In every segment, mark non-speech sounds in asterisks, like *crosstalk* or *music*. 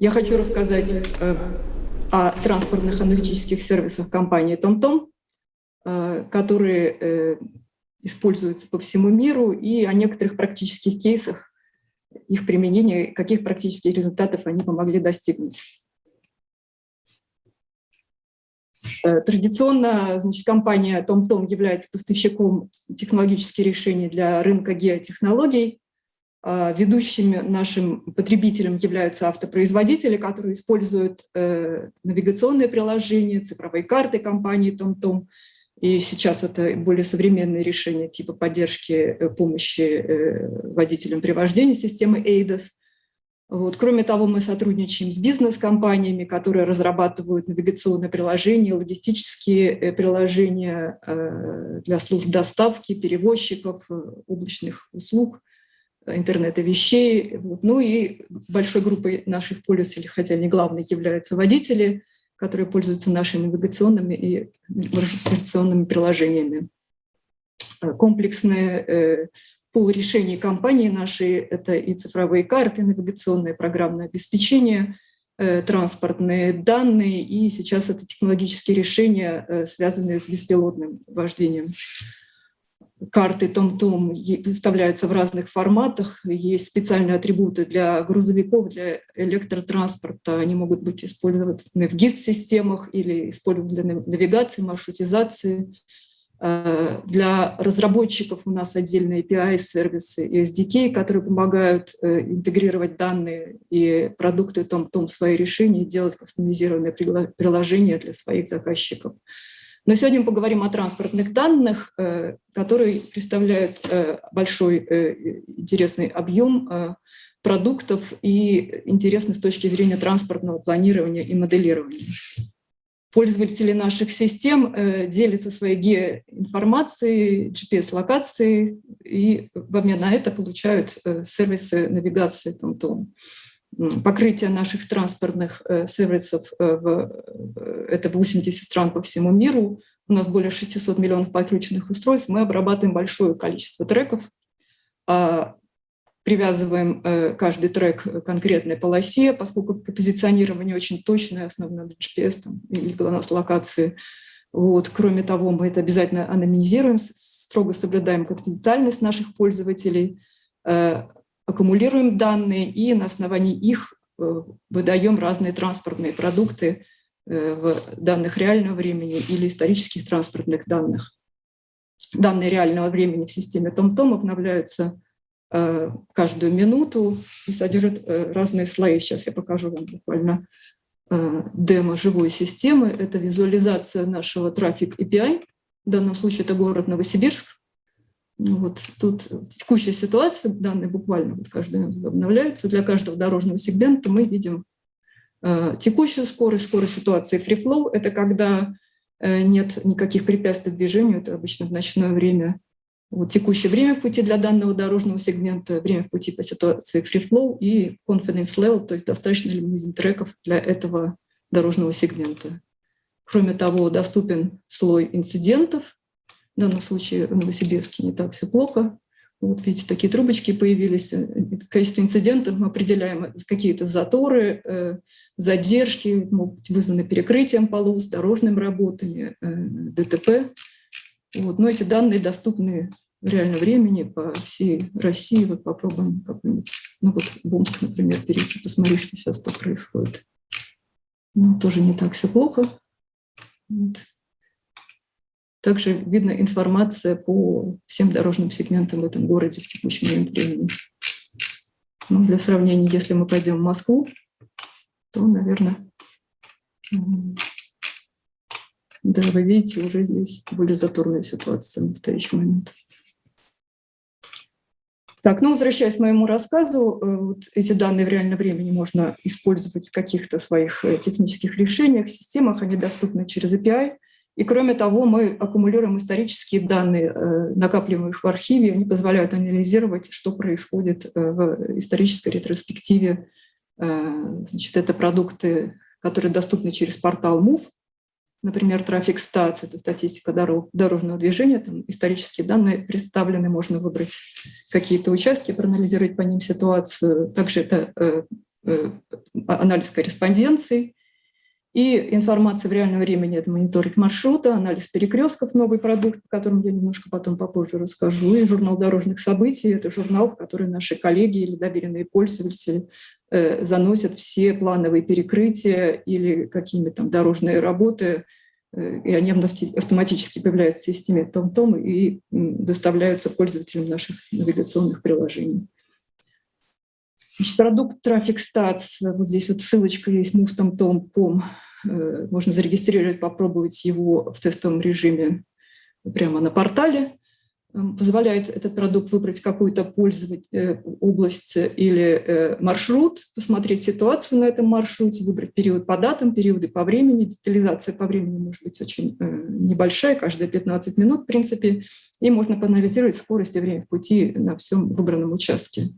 Я хочу рассказать о транспортных аналитических сервисах компании TomTom, которые используются по всему миру, и о некоторых практических кейсах их применения, каких практических результатов они помогли достигнуть. Э, традиционно значит, компания TomTom является поставщиком технологических решений для рынка геотехнологий. А ведущими нашим потребителем являются автопроизводители, которые используют э, навигационные приложения, цифровые карты компании TomTom, и сейчас это более современные решения типа поддержки э, помощи э, водителям при вождении системы ADAS. Вот. Кроме того, мы сотрудничаем с бизнес-компаниями, которые разрабатывают навигационные приложения, логистические приложения для служб доставки, перевозчиков, облачных услуг, интернета вещей. Ну и большой группой наших пользователей, хотя не главной, являются водители – которые пользуются нашими навигационными и маршрутизационными приложениями. Э, комплексные э, пул решений компании нашей – это и цифровые карты, навигационное программное обеспечение, э, транспортные данные, и сейчас это технологические решения, связанные с беспилотным вождением карты Том-Том выставляются в разных форматах. Есть специальные атрибуты для грузовиков, для электротранспорта. Они могут быть использованы в ГИС-системах или использованы для навигации, маршрутизации. Э, для разработчиков у нас отдельные API-сервисы и SDK, которые помогают э, интегрировать данные и продукты Том-Том в свои решения и делать кастомизированные приложения для своих заказчиков. Но сегодня мы поговорим о транспортных данных, э, которые представляют э, большой э, интересный объем продуктов и интересны с точки зрения транспортного планирования и моделирования. Пользователи наших систем делятся своей геоинформацией, GPS-локацией, и в обмен на это получают сервисы навигации TomTom покрытие наших транспортных э, сервисов, э, э, это 80 стран по всему миру, у нас более 600 миллионов подключенных устройств, мы обрабатываем большое количество треков, а, привязываем каждый трек к конкретной полосе, поскольку позиционирование очень точное, основано на GPS там, или GLONASS локации. Вот. Кроме того, мы это обязательно анонимизируем, строго соблюдаем конфиденциальность наших пользователей, аккумулируем данные и на основании их э, выдаем разные транспортные продукты э, в данных реального времени или исторических транспортных данных. Данные реального времени в системе TomTom обновляются э, каждую минуту и содержат разные слои. Сейчас я покажу вам буквально демо живой системы. Это визуализация нашего трафик API. В данном случае это город Новосибирск. Ну вот тут текущая ситуация, данные буквально вот каждый минуту обновляются. Для каждого дорожного сегмента мы видим э, текущую скорость, скорость ситуации free flow. Это когда э, нет никаких препятствий движению, это обычно в ночное время. Вот текущее время пути для данного дорожного сегмента, время пути по ситуации free flow и confidence level, то есть достаточно ли видим треков для этого дорожного сегмента. Кроме того, доступен слой инцидентов, в данном случае в Новосибирске не так все плохо. Вот видите, такие трубочки появились. Количество инцидентов мы определяем какие-то заторы, э, задержки, могут быть вызваны перекрытием полос, дорожными работами, э, ДТП. Вот. Но эти данные доступны в реальном времени по всей России. Вот попробуем какой-нибудь, ну вот в Омск, например, перейти, посмотреть, что сейчас тут происходит. Ну, тоже не так все плохо. Вот. Также видна информация по всем дорожным сегментам в этом городе в текущем времени. Ну, для сравнения, если мы пойдем в Москву, то, наверное, да, вы видите, уже здесь более заторная ситуация в настоящий момент. Так, ну, возвращаясь к моему рассказу, э, вот эти данные в реальном времени можно использовать в каких-то своих э, технических решениях, системах, они доступны через API. И кроме того, мы аккумулируем исторические данные, э, накапливаем их в архиве, они позволяют анализировать, что происходит э, в исторической ретроспективе. Э, значит, это продукты, которые доступны через портал MOVE, например, трафик статс, это статистика дорожного движения, там исторические данные представлены, можно выбрать какие-то участки, проанализировать по ним ситуацию. Также это анализ корреспонденции, и информация в реальном времени – это мониторинг маршрута, анализ перекрестков, новый продукт, о котором я немножко потом попозже расскажу, и журнал дорожных событий – это журнал, в который наши коллеги или доверенные пользователи э, заносят все плановые перекрытия или какие-нибудь там дорожные работы, э, и они автоматически появляются в системе том-том и доставляются пользователям наших навигационных приложений. Значит, продукт Traffic Stats, вот здесь вот ссылочка есть movetomtom.com, Э, можно зарегистрировать, попробовать его в тестовом режиме прямо на портале. Эм, позволяет этот продукт выбрать какую-то пользовать э, область или э, маршрут, посмотреть ситуацию на этом маршруте, выбрать период по датам, периоды по времени. Детализация по времени может быть очень небольшая, каждые 15 минут, в принципе, и можно поанализировать скорость и время пути на всем выбранном участке.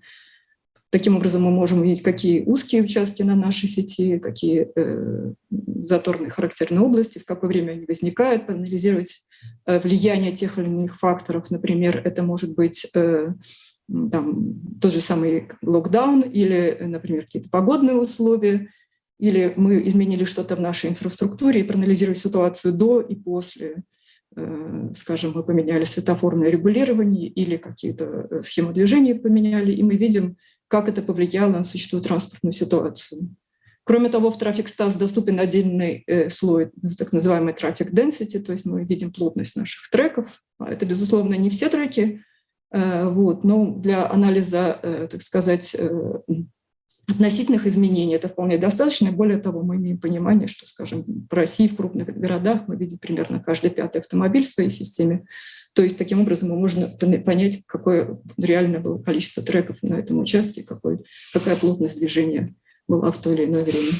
Таким образом, мы можем увидеть, какие узкие участки на нашей сети, какие э, заторные характерные области, в какое время они возникают, проанализировать э, влияние тех или иных факторов. Например, это может быть э, там, тот же самый локдаун или, например, какие-то погодные условия, или мы изменили что-то в нашей инфраструктуре и проанализировали ситуацию до и после. Э, скажем, мы поменяли светофорное регулирование или какие-то э, схемы движения поменяли, и мы видим, как это повлияло на существующую транспортную ситуацию. Кроме того, в Traffic Stats доступен отдельный э, слой, так называемый Traffic Density, то есть мы видим плотность наших треков. А это, безусловно, не все треки, э, вот, но для анализа, э, так сказать, э, относительных изменений это вполне достаточно. Более того, мы имеем понимание, что, скажем, в России, в крупных городах мы видим примерно каждый пятый автомобиль в своей системе. То есть таким образом можно понять, какое реально было количество треков на этом участке, какой, какая плотность движения была в то или иное время.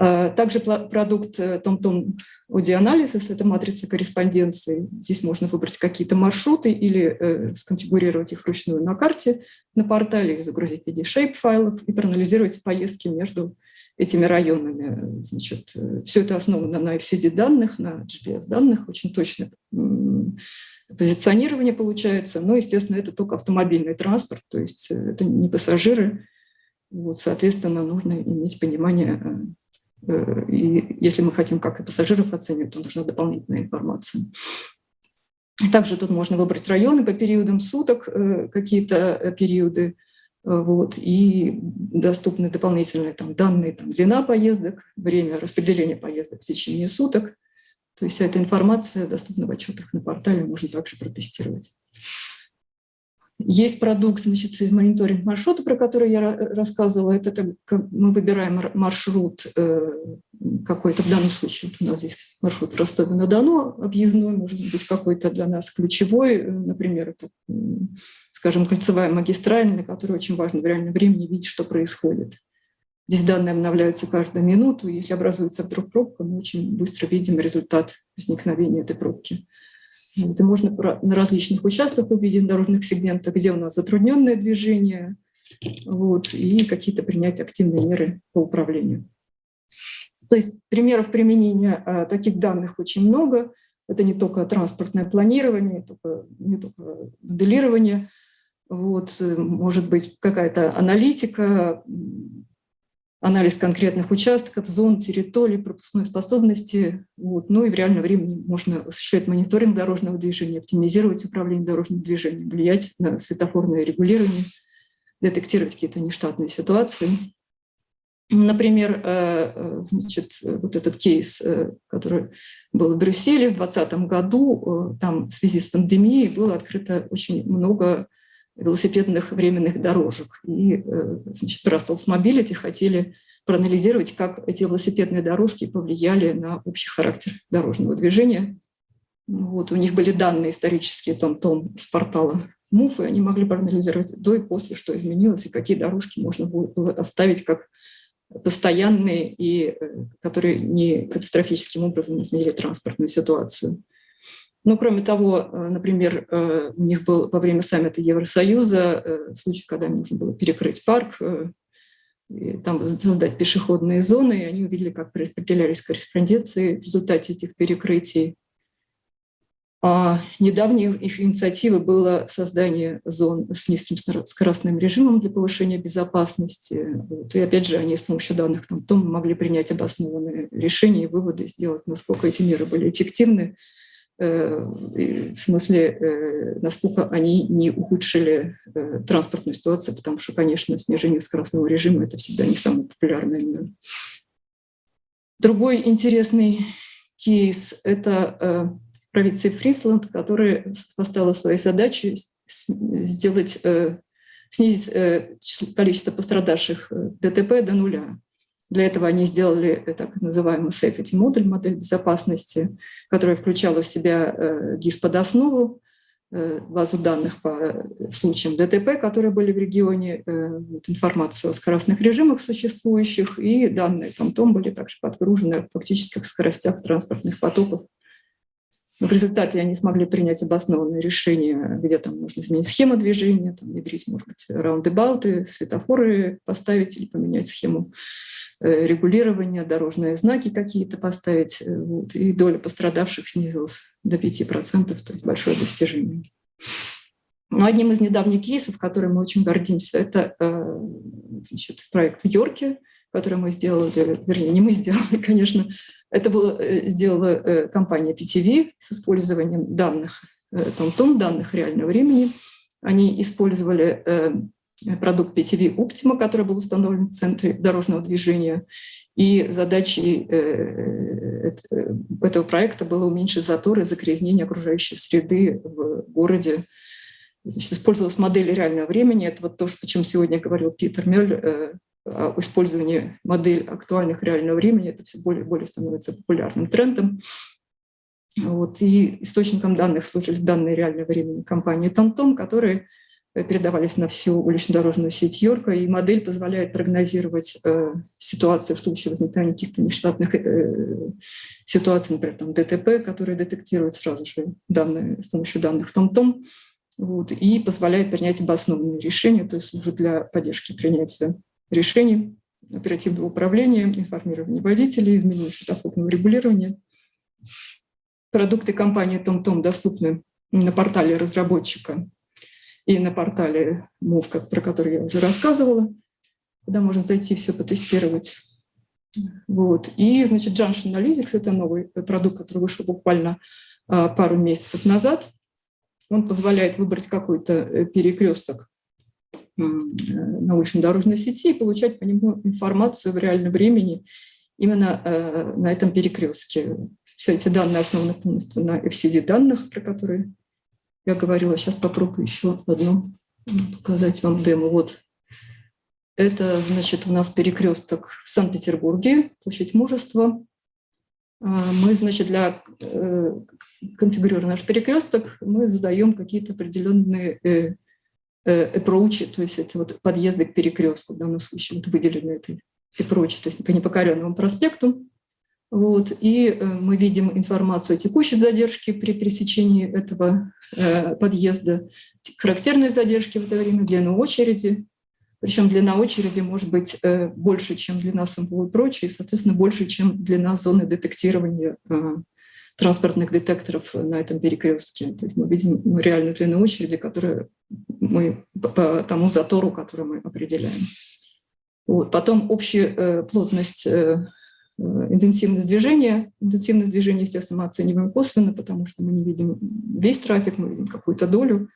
А, также продукт TomTom Audio Analysis – это матрица корреспонденции. Здесь можно выбрать какие-то маршруты или э, сконфигурировать их вручную на карте на портале, загрузить в виде shape-файлов и проанализировать поездки между этими районами. Значит, э, все это основано на FCD данных, на GPS данных, очень точно позиционирование получается. Но, естественно, это только автомобильный транспорт, то есть э, это не пассажиры. Вот, соответственно, нужно иметь понимание, э, и если мы хотим как и пассажиров оценивать, то нужна дополнительная информация. Также тут можно выбрать районы по периодам суток, какие-то периоды, вот, и доступны дополнительные там, данные, там, длина поездок, время распределения поездок в течение суток. То есть вся эта информация доступна в отчетах на портале, можно также протестировать. Есть продукт, значит, мониторинг маршрута, про который я рассказывала. Это, это мы выбираем маршрут э, какой-то, в данном случае вот у нас здесь маршрут Ростова-на-Дону, объездной, может быть, какой-то для нас ключевой, э, например, это, скажем, кольцевая магистраль, на которой очень важно в реальном времени видеть, что происходит. Здесь данные обновляются каждую минуту, если образуется вдруг пробка, мы очень быстро видим результат возникновения этой пробки. Это можно на различных участках увидеть, дорожных сегментах, где у нас затрудненное движение, вот, и какие-то принять активные меры по управлению. То есть примеров применения а, таких данных очень много. Это не только транспортное планирование, не только, не только моделирование, вот, э, может быть какая-то аналитика, анализ конкретных участков, зон, территорий, пропускной способности. Вот. Ну и в реальном времени можно осуществлять мониторинг дорожного движения, оптимизировать управление дорожным движением, влиять на светофорное регулирование, детектировать какие-то нештатные ситуации. Например, э, э, значит, вот этот кейс, э, который был в Брюсселе в 2020 году, там в связи с пандемией было открыто очень много велосипедных временных дорожек. И э, значит, Brussels Mobility хотели проанализировать, как эти велосипедные дорожки повлияли на общий характер дорожного движения. Вот, у них были данные исторические том-том с портала МУФ, и они могли проанализировать до и после, что изменилось, и какие дорожки можно было оставить как постоянные, и э, которые не катастрофическим образом изменили транспортную ситуацию. Ну, кроме того, э, например, э, у них был во время саммита Евросоюза э, случай, когда им нужно было перекрыть парк, там создать пешеходные зоны, и они увидели, как распределялись корреспонденции в результате этих перекрытий. А недавней их инициативой было создание зон с низким скоростным режимом для повышения безопасности. Вот. И опять же, они с помощью данных там, том могли принять обоснованные решения и выводы сделать, насколько эти меры были эффективны, в смысле, э, насколько они не ухудшили э, транспортную ситуацию, потому что, конечно, снижение скоростного режима – это всегда не самое популярное. Другой интересный кейс – это провинции Фрисланд, которая поставила своей задачей сделать, э, снизить э, количество пострадавших э, ДТП до нуля. Для этого они сделали так называемый safety модуль, модель безопасности, которая включала в себя ГИС под основу, базу данных по случаям ДТП, которые были в регионе, информацию о скоростных режимах существующих, и данные там том были также подгружены о фактических скоростях транспортных потоков но в результате они смогли принять обоснованное решение, где там нужно изменить схему движения, там, внедрить, может быть, раундебауты, светофоры поставить или поменять схему э, регулирования, дорожные знаки какие-то поставить. Э, вот, и доля пострадавших снизилась до 5%, то есть большое достижение. Но одним из недавних кейсов, которым мы очень гордимся, это э, значит, проект в Йорке, который мы сделали, вернее, не мы сделали, *laughs* конечно, это было, э, сделала э, компания PTV с использованием данных, том-том, э, данных реального времени. Они использовали продукт PTV Optima, который был установлен в центре дорожного движения. И задачей этого проекта было уменьшить заторы загрязнение окружающей среды в городе. Значит, использовалась модель реального времени. Это вот то, о чем сегодня говорил Питер Мель, использование модель актуальных реального времени, это все более и более становится популярным трендом. Вот. И источником данных служили данные реального времени компании TomTom, которые э, передавались на всю улично-дорожную сеть Йорка, и модель позволяет прогнозировать э, ситуации в случае возникновения каких-то нештатных э, ситуаций, например, там ДТП, которые детектируют сразу же данные, с помощью данных TomTom, вот, и позволяет принять обоснованные решения, то есть служит для поддержки принятия решений оперативного управления, информирования водителей, изменения светофорного регулирования. Продукты компании TomTom доступны на портале разработчика и на портале MOV, про который я уже рассказывала, куда можно зайти все потестировать. Вот. И, значит, Junction Analytics — это новый продукт, который вышел буквально а, пару месяцев назад. Он позволяет выбрать какой-то э, перекресток научно-дорожной сети и получать по нему информацию в реальном времени именно э, на этом перекрестке. Все эти данные основаны полностью на FCD данных, про которые я говорила. Сейчас попробую еще одну показать вам демо. Вот это, значит, у нас перекресток в Санкт-Петербурге, площадь Мужества. А, мы, значит, для э, конфигурируя наш перекресток, мы задаем какие-то определенные э, approach, то есть это вот подъезды к перекрестку, в данном случае вот выделены это approach, то есть по непокоренному проспекту. Вот, и э, мы видим информацию о текущей задержке при пересечении этого э, подъезда, характерные задержки в это время, длину очереди, причем длина очереди может быть э, больше, чем длина самого и и, соответственно, больше, чем длина зоны детектирования транспортных детекторов на этом перекрестке. То есть мы видим ну, реальную длину очереди, которую мы по тому затору, который мы определяем. Вот. Потом общая э, плотность, э, э, интенсивность движения. Интенсивность движения, естественно, мы оцениваем косвенно, потому что мы не видим весь трафик, мы видим какую-то долю.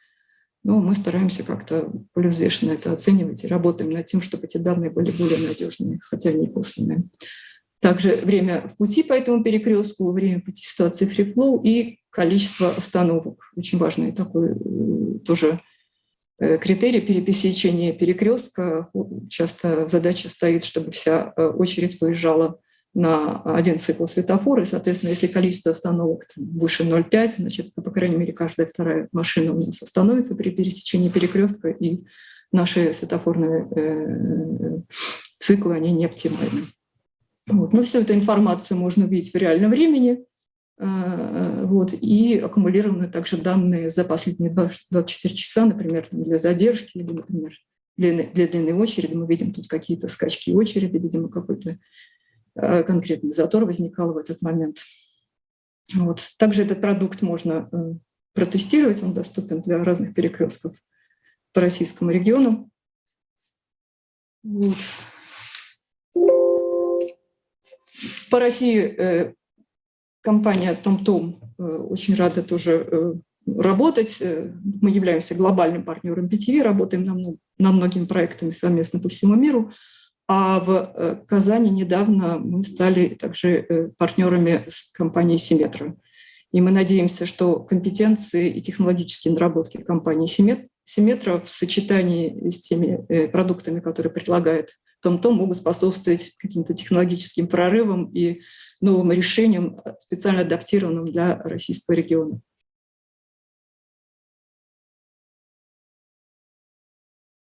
Но мы стараемся как-то более взвешенно это оценивать и работаем над тем, чтобы эти данные были более надежными, хотя они косвенные. Также время в пути по этому перекрестку, время пути ситуации фрифлоу и количество остановок. Очень важный такой э, тоже э, критерий пересечения перекрестка. Часто задача стоит, чтобы вся э, очередь выезжала на один цикл светофора, и, соответственно, если количество остановок выше 0,5, значит, по крайней мере, каждая вторая машина у нас остановится при пересечении перекрестка, и наши светофорные циклы, они не оптимальны. Вот. Но всю эту информацию можно увидеть в реальном времени. А, вот, и аккумулированы также данные за последние 24 часа, например, для задержки или, например, для, длинной очереди. Мы видим тут какие-то скачки очереди, видимо, какой-то а, конкретный затор возникал в этот момент. Вот. Также этот продукт можно э, протестировать, он доступен для разных перекрестков по российскому региону. Вот. По России э, компания TomTom э, очень рада тоже э, работать. Мы являемся глобальным партнером PTV, работаем над, над многими проектами совместно по всему миру. А в Казани недавно мы стали также партнерами с компанией Симметра. И мы надеемся, что компетенции и технологические наработки компании Симметра в сочетании с теми продуктами, которые предлагает том-том, могут способствовать каким-то технологическим прорывам и новым решениям, специально адаптированным для российского региона.